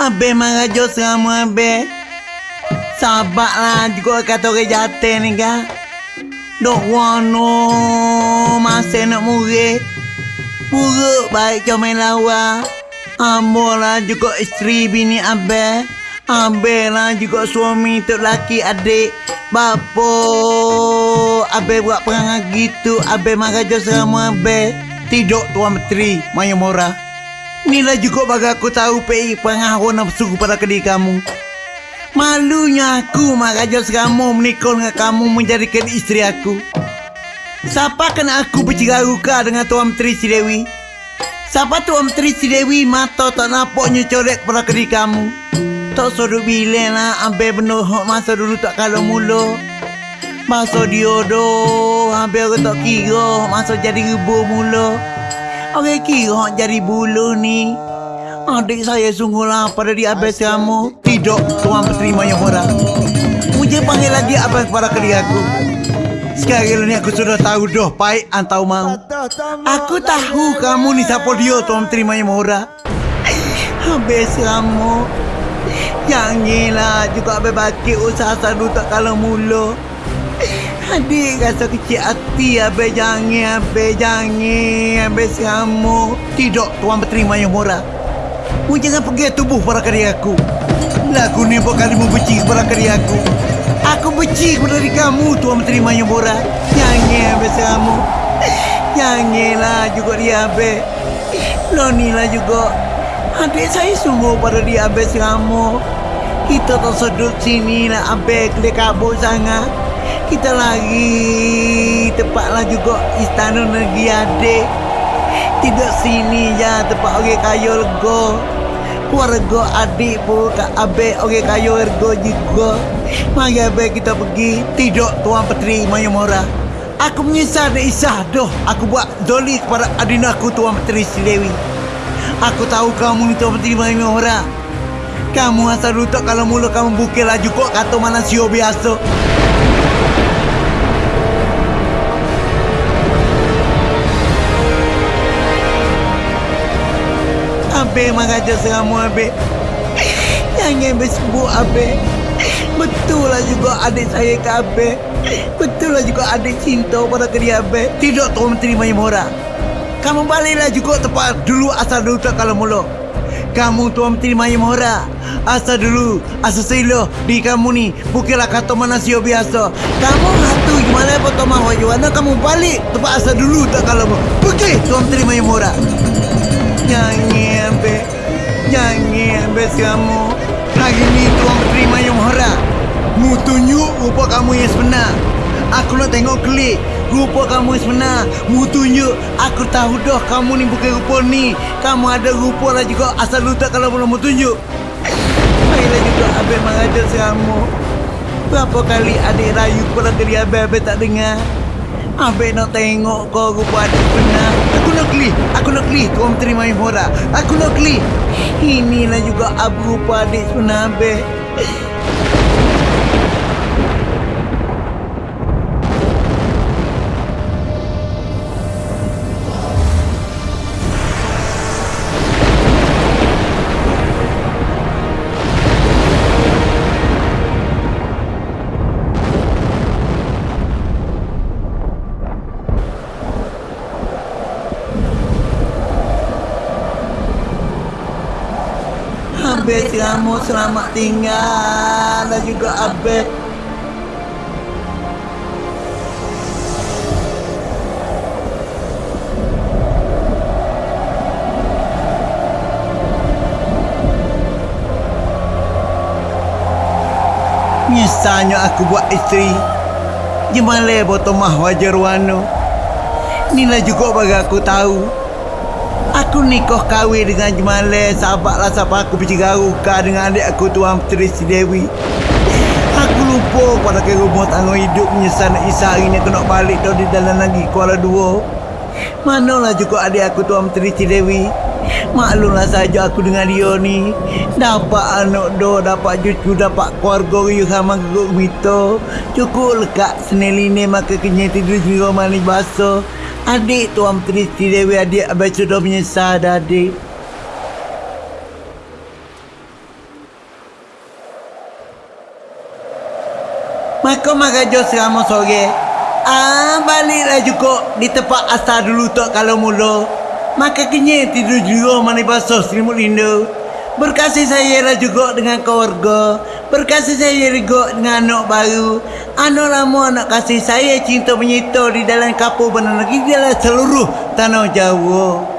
Abe marajo sama abe. Sabarlah juga kata orang jatuh ni kan. Dok wano masa nak murid. Buruk baik main lawa. Ambo lah juga isteri bini abe. Abe lah juga suami tu laki adik. Bapa abe buat perangai gitu. Abe marajo sama abe. Tidak Tuan Menteri Mayamora. Inilah juga bagi aku tahu PI pengaruh nafsu pada kediri kamu. Malunya aku maraja kamu menikah dengan kamu menjadikan istri aku. Siapa kan aku berciraruka dengan Tuan Menteri Si Dewi? Siapa Tuan Menteri Si Dewi mata tak nampak nyecorek pada kediri kamu? Tak suruh bilang lah ambil benar masa dulu tak kalau mula. Masa diodoh, ambil aku tak kira masa jadi ribu mula. Orang kira jadi bulu ni. Adik saya sungguh lapar dari abis kamu. Tidak, Tuan berterima yang orang. Mungkin panggil lagi abang kepada kali aku. Sekarang ni aku sudah tahu dah baik antau mau. Aku tahu kamu ni siapa dia Tuan terima yang orang. Habis kamu. Janganlah juga berbagi usaha sadu tak kalau mula. Adik rasa kecil hati Abe jangan Abe jangan Abe kamu Tidak Tuan berterima yang murah. Mu jangan pergi tubuh para karya aku. Lagu ni bukan kali mu benci kepada karya aku. Aku benci kepada diri kamu Tuan berterima yang murah. Jangan Abe kamu Janganlah juga dia Abe Loni lah juga. Adik saya sungguh pada dia Abe kamu Kita tak sedut sini lah Abe Kelih kabut sangat kita lagi tepatlah juga istana negeri adik. Tidak sini ya tempat orang kaya lega. Keluarga adik pun kat abek orang kaya lega juga. Mari abek kita pergi tidak tuan petri maya mora aku menyesal dan isah doh aku buat zoli kepada adina aku tuan petri silewi aku tahu kamu ni tuan petri maya mora kamu asal rutuk kalau mula kamu bukil laju kok kata mana sio biasa Abe mengajar seramu Abe Jangan bersebut Abe Betul lah juga adik saya ke Abe Betul lah juga adik cinta pada ke Abe Tidak Tuan Menteri Mayamora Kamu baliklah juga tempat dulu asal dulu tak kalau mula. Kamu Tuan Menteri Mayamora Asal dulu Asal silo Di kamu ni. Bukanlah kata manusia biasa. Kamu hatu gimana Potong mahu Juana Kamu balik Tempat asal dulu tak kalau Pergi Tuan Menteri Mayamora Jangan be Jangan be kamu Hari ni tuan terima yang hara Mu tunjuk rupa kamu yang sebenar. Aku nak tengok klik Rupa kamu yang sebenar. Mu tunjuk Aku tahu dah kamu ni bukan rupa ni. Kamu ada rupa lah juga Asal lu tak kalau belum mu tunjuk. Baiklah juga Abang mengajar kamu Berapa kali adik rayu kepada kali Abang-Abang tak dengar Abang nak tengok kau rupa adik benar Aku nak klik Aku nak Tuan terima yang murah Aku nak klik Inilah juga abu rupa adik Habis kamu selamat tinggal. Dan juga Abed. Misalnya aku buat isteri Gimana botol mah wajar wano Inilah juga bagi aku tahu Aku nikah kahwin dengan Jemale Sahabatlah siapa aku bercigaruka dengan adik aku Tuan Puteri Si Dewi. Aku lupa pada ke rumah tangga hidup Menyesal nak isa hari ni aku nak balik dah di dalam lagi Kuala Dua. Manalah juga adik aku Tuan Puteri Si Dewi. Maklumlah saja aku dengan dia ni Dapat anak do, dapat cucu, dapat keluarga riuh sama geguk mito Cukup lekat seneline maka kenyai tidur jiwa manis basah adik Tuan Priti Dewi adik Abai Sudah menyesal dah adik. Maka Makajo selama sore Ah baliklah juga di tempat asal dulu tak kalau mula. Maka kenyai tidur juga mana basuh selimut rindu Berkasih saya lah juga dengan keluarga. Berkasih saya juga dengan anak baru. Anak lama anak kasih saya cinta menyita di dalam kapur benar lagi di dalam seluruh tanah Jawa.